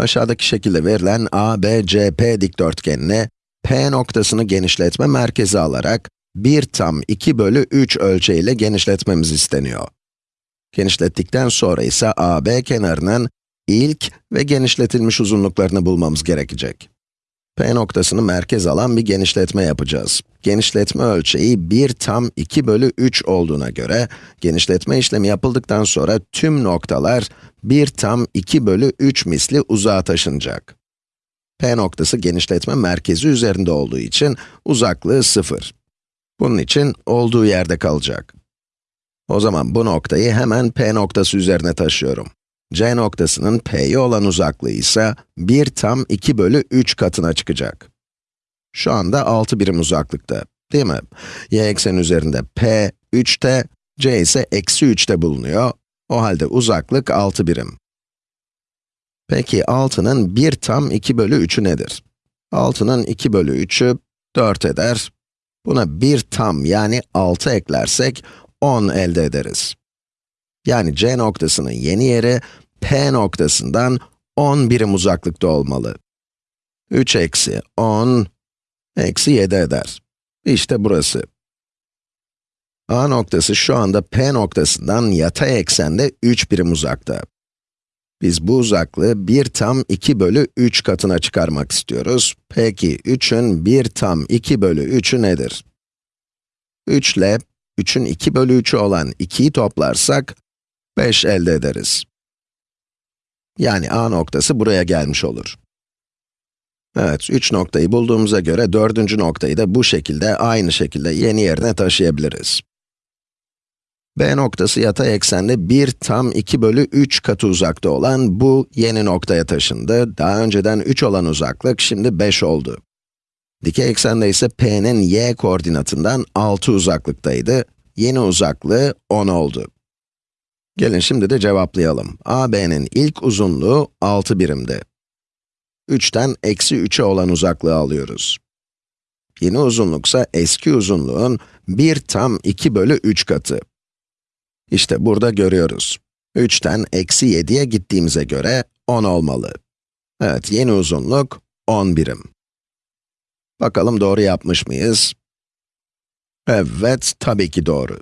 Aşağıdaki şekilde verilen ABCP dikdörtgenine P noktasını genişletme merkezi alarak 1 tam 2 bölü 3 ölçeğiyle genişletmemiz isteniyor. Genişlettikten sonra ise AB kenarının ilk ve genişletilmiş uzunluklarını bulmamız gerekecek. P noktasını merkez alan bir genişletme yapacağız. Genişletme ölçeği 1 tam 2 bölü 3 olduğuna göre, genişletme işlemi yapıldıktan sonra tüm noktalar 1 tam 2 bölü 3 misli uzağa taşınacak. P noktası genişletme merkezi üzerinde olduğu için uzaklığı 0. Bunun için olduğu yerde kalacak. O zaman bu noktayı hemen P noktası üzerine taşıyorum. C noktasının P'ye olan uzaklığı ise 1 tam 2 bölü 3 katına çıkacak. Şu anda 6 birim uzaklıkta, değil mi? Y ekseni üzerinde P 3'te, C ise eksi 3'te bulunuyor. O halde uzaklık 6 birim. Peki 6'nın 1 tam 2 bölü 3'ü nedir? 6'nın 2 bölü 3'ü 4 eder. Buna 1 tam yani 6 eklersek 10 elde ederiz. Yani C noktasının yeni yeri P noktasından 10 birim uzaklıkta olmalı. 3 eksi 10 eksi 7 eder. İşte burası. A noktası şu anda P noktasından yatay eksende 3 birim uzakta. Biz bu uzaklığı 1 tam 2 bölü 3 katına çıkarmak istiyoruz. Peki 3'ün 1 tam 2 bölü 3'ü nedir? 3 ile 3'ün 2 bölü 3'ü olan 2'yi toplarsak 5 elde ederiz. Yani A noktası buraya gelmiş olur. Evet, 3 noktayı bulduğumuza göre dördüncü noktayı da bu şekilde, aynı şekilde yeni yerine taşıyabiliriz. B noktası yatay eksende 1 tam 2 bölü 3 katı uzakta olan bu yeni noktaya taşındı. Daha önceden 3 olan uzaklık şimdi 5 oldu. Dikey eksende ise P'nin y koordinatından 6 uzaklıktaydı. Yeni uzaklığı 10 oldu. Gelin şimdi de cevaplayalım. AB'nin ilk uzunluğu 6 birimdi. 3'ten eksi 3'e olan uzaklığı alıyoruz. Yeni uzunluksa eski uzunluğun 1 tam 2 bölü 3 katı. İşte burada görüyoruz. 3'ten eksi 7'ye gittiğimize göre 10 olmalı. Evet, yeni uzunluk 10 birim. Bakalım doğru yapmış mıyız? Evet, tabii ki doğru.